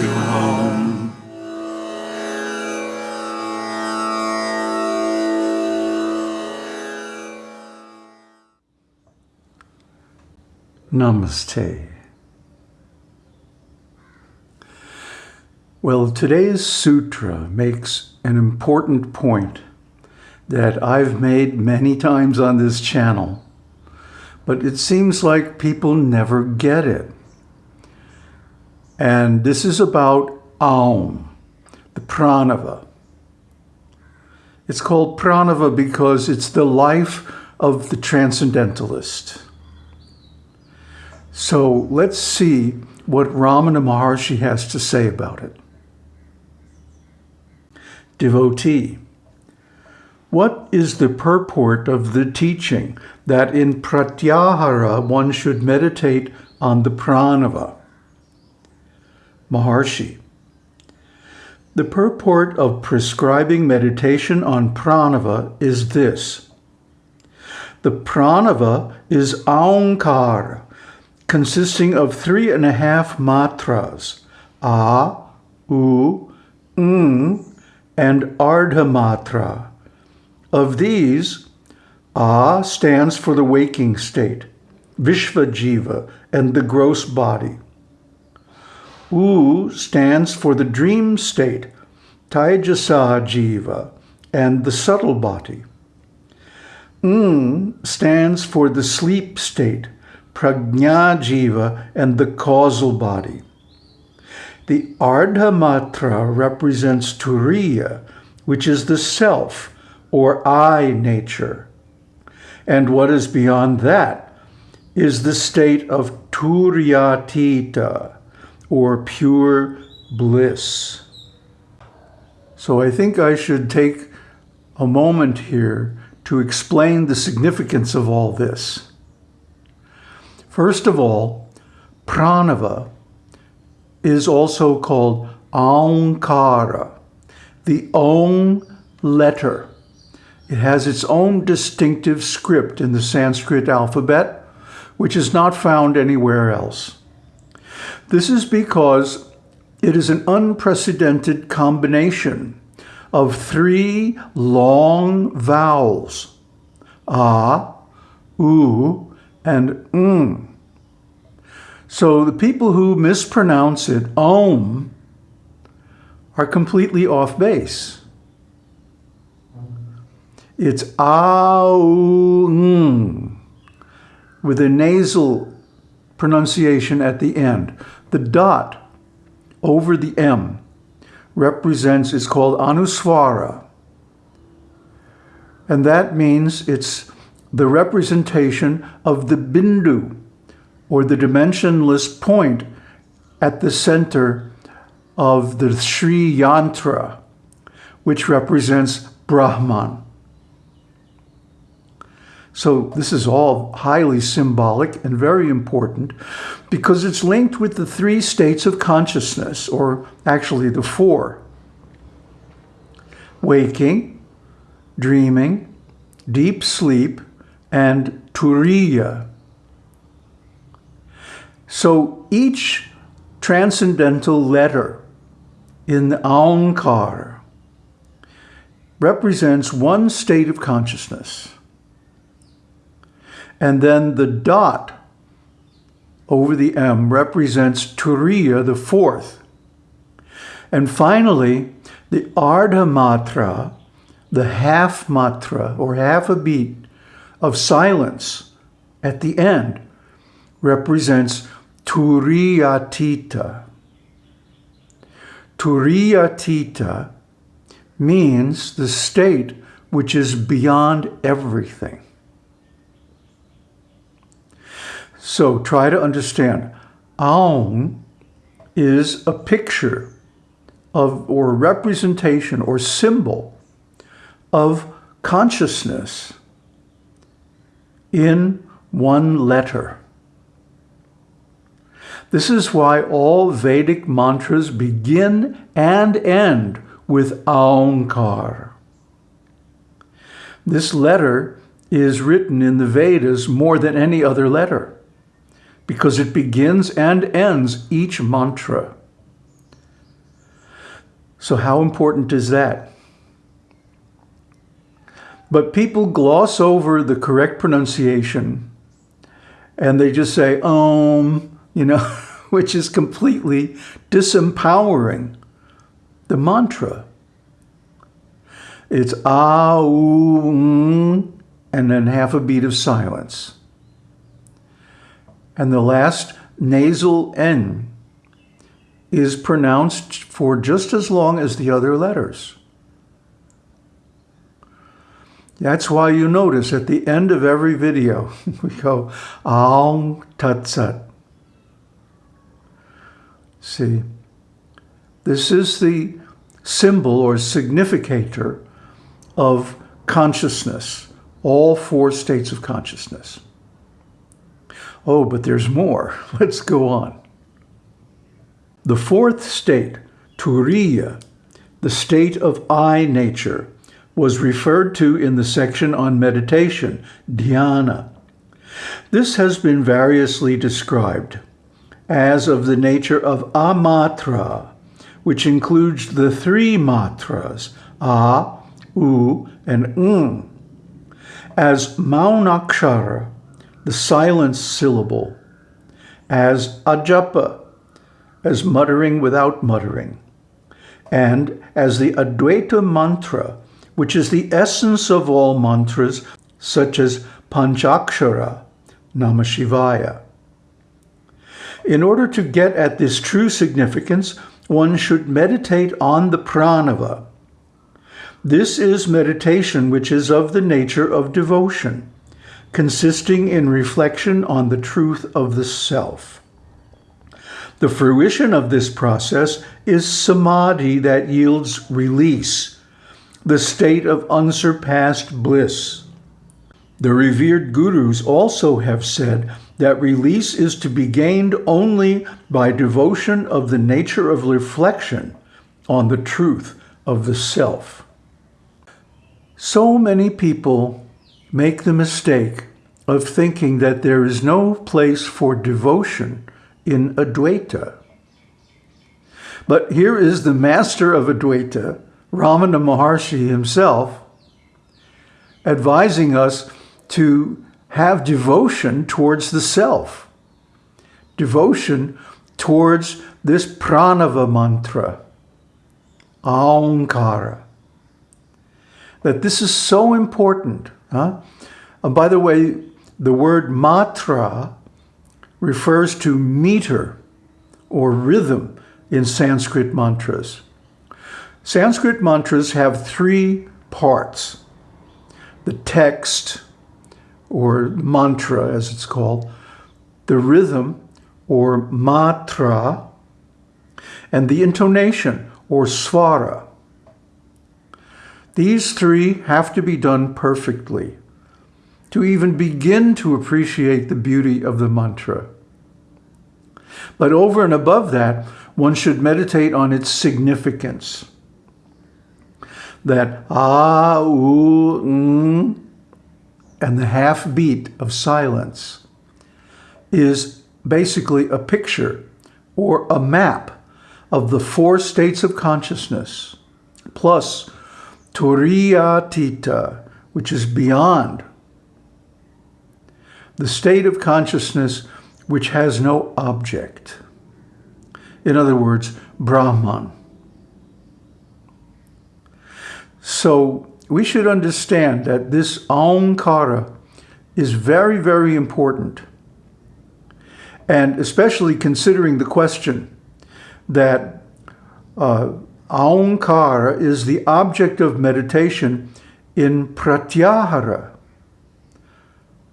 to home. Namaste. Well, today's sutra makes an important point that I've made many times on this channel, but it seems like people never get it. And this is about Aum, the pranava. It's called pranava because it's the life of the transcendentalist. So let's see what Ramana Maharshi has to say about it. Devotee, what is the purport of the teaching that in pratyahara one should meditate on the pranava? Maharshi, the purport of prescribing meditation on pranava is this. The pranava is aonkara, consisting of three and a half matras, a, u, ng, and ardha matra. Of these, a stands for the waking state, vishvajiva, and the gross body. U stands for the dream state, taijasa jiva, and the subtle body. Ng stands for the sleep state, prajna jiva, and the causal body. The Ardha Matra represents Turiya, which is the self or I nature. And what is beyond that is the state of Turiyatita, or pure bliss. So I think I should take a moment here to explain the significance of all this. First of all, pranava is also called Aumkara, the own letter. It has its own distinctive script in the Sanskrit alphabet, which is not found anywhere else. This is because it is an unprecedented combination of three long vowels, ah, oo, and ng. So the people who mispronounce it, om, are completely off base. It's aung with a nasal pronunciation at the end. The dot over the M represents, it's called anuswara. And that means it's the representation of the bindu, or the dimensionless point at the center of the Sri Yantra, which represents Brahman. So this is all highly symbolic and very important because it's linked with the three states of consciousness, or actually the four. Waking, dreaming, deep sleep, and turiya, so each transcendental letter in the Aonkar represents one state of consciousness. And then the dot over the M represents Turiya, the fourth. And finally, the Ardha Matra, the half matra or half a beat of silence at the end represents Turiyatita. Turiyatita means the state which is beyond everything. So try to understand. Aum is a picture of or representation or symbol of consciousness in one letter. This is why all Vedic mantras begin and end with Aumkar. This letter is written in the Vedas more than any other letter because it begins and ends each mantra. So how important is that? But people gloss over the correct pronunciation and they just say, um, you know, which is completely disempowering the mantra. It's ah, and then half a beat of silence. And the last nasal N is pronounced for just as long as the other letters. That's why you notice at the end of every video, we go, Aum Tat Sat. See, this is the symbol or significator of consciousness, all four states of consciousness. Oh, but there's more. Let's go on. The fourth state, Turiya, the state of I nature, was referred to in the section on meditation, dhyana. This has been variously described as of the nature of amatra, which includes the three matras, a, u, and un, as maunakshara, the silent syllable, as ajapa, as muttering without muttering, and as the Advaita mantra, which is the essence of all mantras, such as Panchakshara, Namashivaya. In order to get at this true significance, one should meditate on the pranava. This is meditation which is of the nature of devotion, consisting in reflection on the truth of the self. The fruition of this process is samadhi that yields release, the state of unsurpassed bliss. The revered gurus also have said that release is to be gained only by devotion of the nature of reflection on the truth of the self. So many people make the mistake of thinking that there is no place for devotion in Advaita. But here is the master of Advaita, Ramana Maharshi himself, advising us to have devotion towards the self, devotion towards this pranava mantra, aumkara, that this is so important. Huh? And by the way, the word matra refers to meter or rhythm in Sanskrit mantras. Sanskrit mantras have three parts. The text, or mantra as it's called, the rhythm, or matra, and the intonation, or swara. These three have to be done perfectly to even begin to appreciate the beauty of the mantra. But over and above that, one should meditate on its significance that ah, ooh, mm, and the half beat of silence is basically a picture or a map of the four states of consciousness, plus Turiyatita, which is beyond the state of consciousness which has no object. In other words, Brahman. So we should understand that this Aumkara is very, very important. And especially considering the question that uh, Aumkara is the object of meditation in Pratyahara.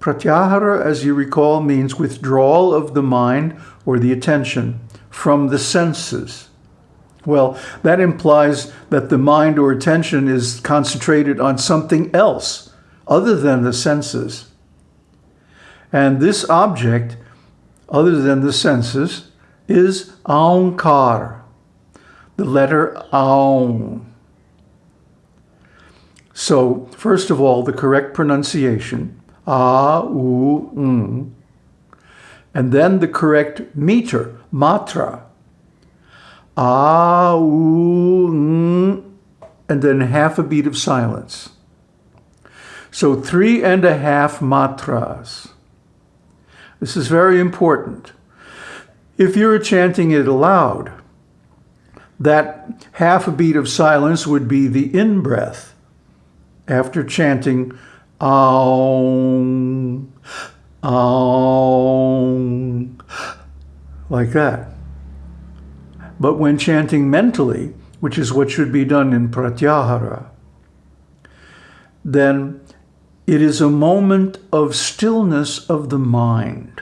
Pratyahara, as you recall, means withdrawal of the mind or the attention from the senses. Well, that implies that the mind or attention is concentrated on something else other than the senses. And this object, other than the senses, is Aumkar, the letter Aum. So, first of all, the correct pronunciation, A, U, And then the correct meter, matra, ah, ooh, mm, and then half a beat of silence. So three and a half matras. This is very important. If you're chanting it aloud, that half a beat of silence would be the in-breath after chanting Aum, like that. But when chanting mentally, which is what should be done in Pratyahara, then it is a moment of stillness of the mind,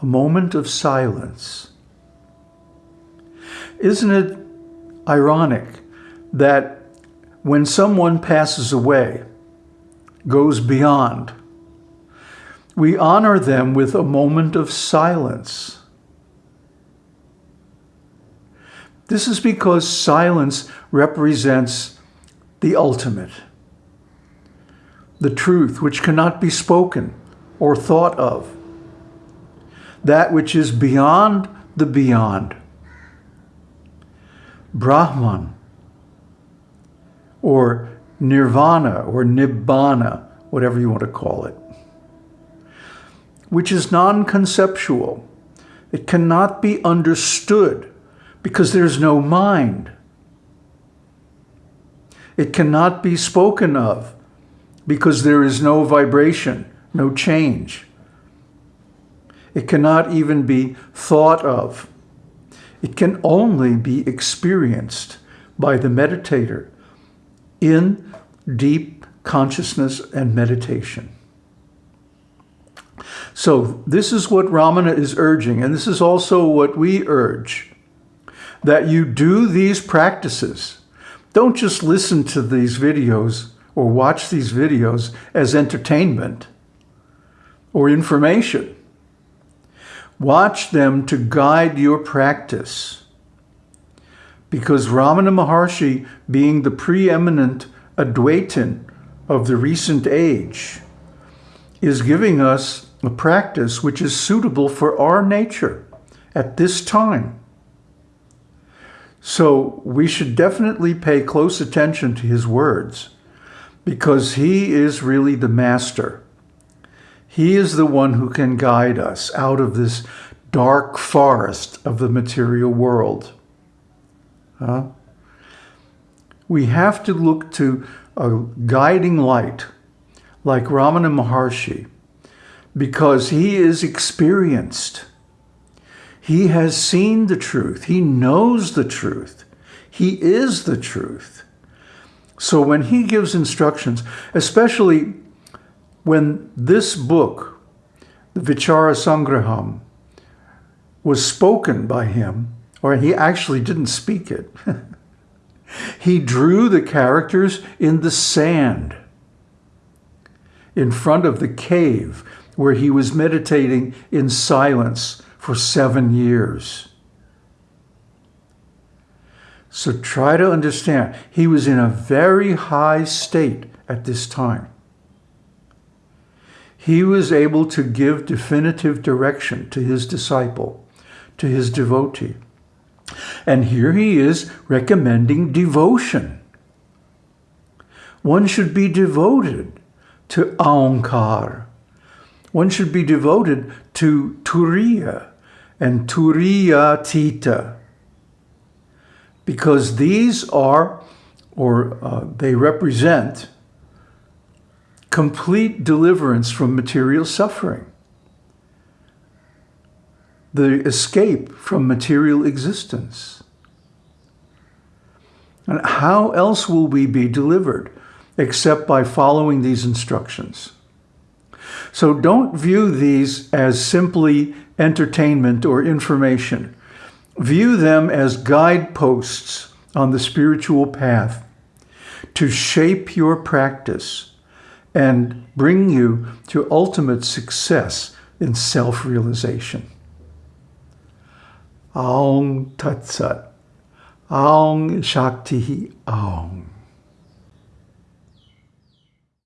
a moment of silence. Isn't it ironic that when someone passes away, goes beyond, we honor them with a moment of silence. This is because silence represents the ultimate, the truth which cannot be spoken or thought of, that which is beyond the beyond. Brahman, or nirvana, or nibbana, whatever you want to call it, which is non-conceptual. It cannot be understood because there's no mind. It cannot be spoken of because there is no vibration, no change. It cannot even be thought of it can only be experienced by the meditator in deep consciousness and meditation. So this is what Ramana is urging, and this is also what we urge, that you do these practices. Don't just listen to these videos or watch these videos as entertainment or information. Watch them to guide your practice. Because Ramana Maharshi, being the preeminent Advaitin of the recent age, is giving us a practice which is suitable for our nature at this time. So we should definitely pay close attention to his words because he is really the master. He is the one who can guide us out of this dark forest of the material world. Huh? We have to look to a guiding light like Ramana Maharshi because he is experienced. He has seen the truth. He knows the truth. He is the truth. So when he gives instructions, especially when this book, the Vichara Sangraham, was spoken by him, or he actually didn't speak it, he drew the characters in the sand in front of the cave where he was meditating in silence for seven years. So try to understand, he was in a very high state at this time he was able to give definitive direction to his disciple, to his devotee. And here he is recommending devotion. One should be devoted to Aonkar. One should be devoted to Turiya and Turiyatita. Because these are, or uh, they represent, complete deliverance from material suffering, the escape from material existence. And how else will we be delivered except by following these instructions? So don't view these as simply entertainment or information. View them as guideposts on the spiritual path to shape your practice and bring you to ultimate success in self-realization. Aung Tat Sat. Aung Shakti Aung.